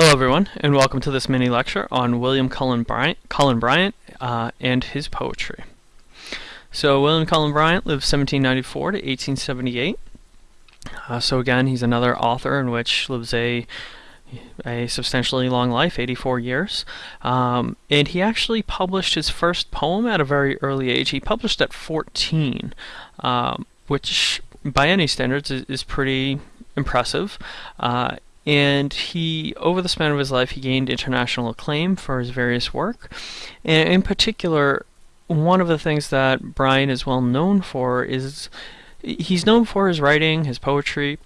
Hello everyone, and welcome to this mini lecture on William Cullen Bryant, Cullen Bryant uh, and his poetry. So William Cullen Bryant lived 1794 to 1878. Uh, so again, he's another author in which lives a a substantially long life, 84 years. Um, and he actually published his first poem at a very early age. He published at 14, um, which by any standards is, is pretty impressive. Uh, and he over the span of his life he gained international acclaim for his various work and in particular one of the things that Bryant is well known for is he's known for his writing his poetry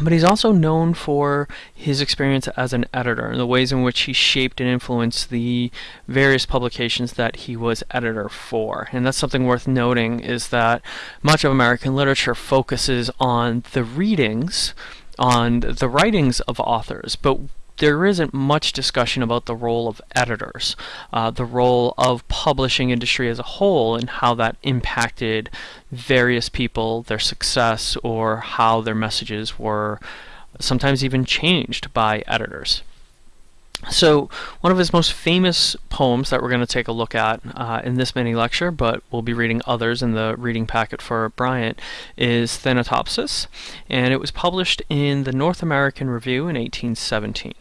but he's also known for his experience as an editor and the ways in which he shaped and influenced the various publications that he was editor for. And that's something worth noting is that much of American literature focuses on the readings on the writings of authors, but there isn't much discussion about the role of editors, uh, the role of publishing industry as a whole, and how that impacted various people, their success, or how their messages were sometimes even changed by editors. So one of his most famous poems that we're going to take a look at uh, in this mini lecture, but we'll be reading others in the reading packet for Bryant, is Thanatopsis, and it was published in the North American Review in 1817.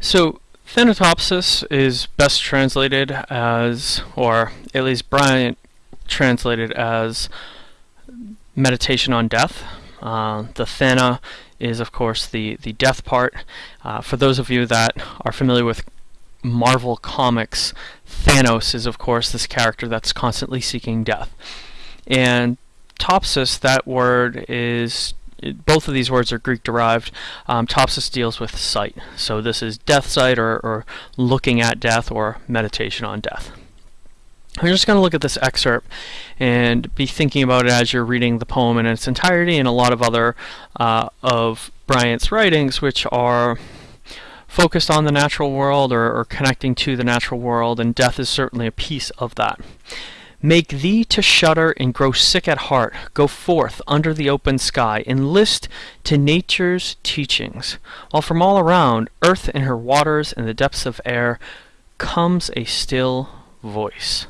So Thanatopsis is best translated as, or at least Bryant translated as, meditation on death. Uh, the Thana is, of course, the, the death part. Uh, for those of you that are familiar with Marvel Comics, Thanos is, of course, this character that's constantly seeking death. And topsis, that word is both of these words are Greek derived. Um, topsis deals with sight. So this is death sight or, or looking at death or meditation on death. I'm just going to look at this excerpt and be thinking about it as you're reading the poem in its entirety and a lot of other uh, of Bryant's writings which are focused on the natural world or, or connecting to the natural world and death is certainly a piece of that. Make thee to shudder and grow sick at heart. Go forth under the open sky, and list to nature's teachings, while from all around, earth and her waters and the depths of air, comes a still voice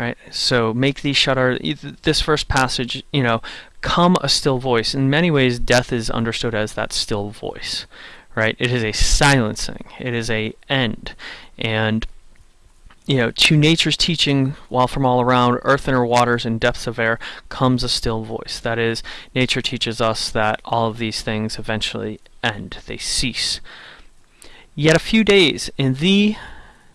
right? So make thee shudder. This first passage, you know, come a still voice. In many ways, death is understood as that still voice, right? It is a silencing. It is a end, and you know, to nature's teaching, while from all around, earth and her waters and depths of air, comes a still voice. That is, nature teaches us that all of these things eventually end. They cease. Yet a few days, in thee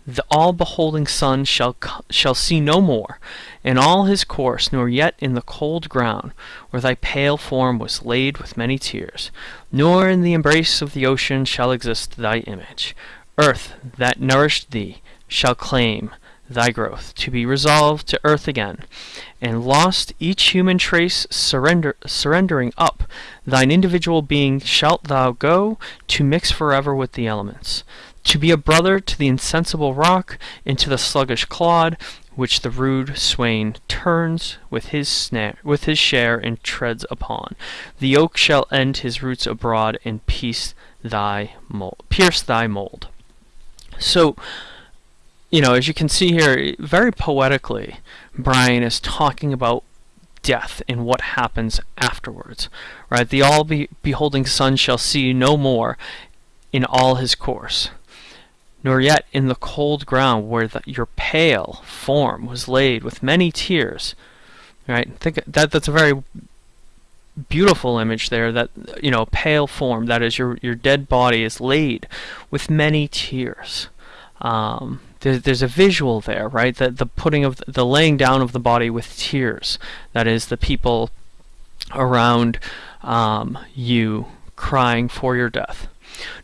the all-beholding sun shall, shall see no more in all his course, nor yet in the cold ground, where thy pale form was laid with many tears, nor in the embrace of the ocean shall exist thy image. Earth, that nourished thee, shall claim thy growth, to be resolved to earth again, and lost each human trace surrender, surrendering up, thine individual being shalt thou go to mix forever with the elements to be a brother to the insensible rock, and to the sluggish clod, which the rude swain turns with his snare, with his share, and treads upon. The oak shall end his roots abroad, and thy mold, pierce thy mold. So, you know, as you can see here, very poetically, Bryant is talking about death and what happens afterwards. Right? The all be beholding sun shall see no more in all his course nor yet in the cold ground where the, your pale form was laid with many tears. Right? Think that that's a very beautiful image there that you know pale form that is your your dead body is laid with many tears um, there's, there's a visual there right that the putting of the, the laying down of the body with tears that is the people around um, you crying for your death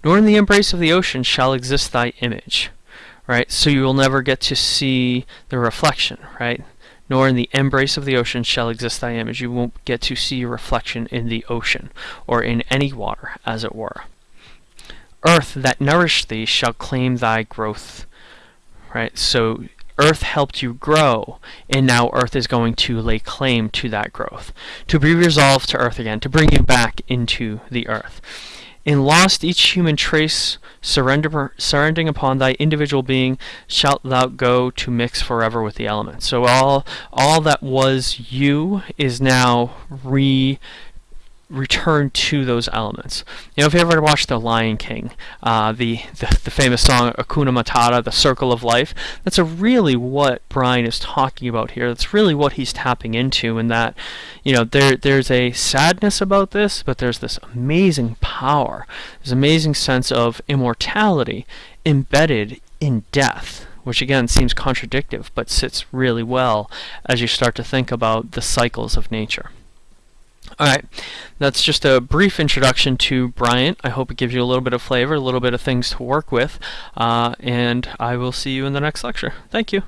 nor in the embrace of the ocean shall exist thy image. Right? So you will never get to see the reflection, right? Nor in the embrace of the ocean shall exist thy image. You won't get to see your reflection in the ocean, or in any water, as it were. Earth that nourished thee shall claim thy growth. Right? So Earth helped you grow, and now Earth is going to lay claim to that growth, to be resolved to Earth again, to bring you back into the Earth. In lost each human trace, surrender, surrendering upon thy individual being, shalt thou go to mix forever with the elements. So all all that was you is now re return to those elements. You know, if you ever watched The Lion King, uh, the, the, the famous song Hakuna Matata, the Circle of Life, that's a really what Bryant is talking about here. That's really what he's tapping into, in that, you know, there there's a sadness about this, but there's this amazing power, this amazing sense of immortality embedded in death which again seems contradictory but sits really well as you start to think about the cycles of nature. Alright, that's just a brief introduction to Bryant. I hope it gives you a little bit of flavor, a little bit of things to work with, uh, and I will see you in the next lecture. Thank you.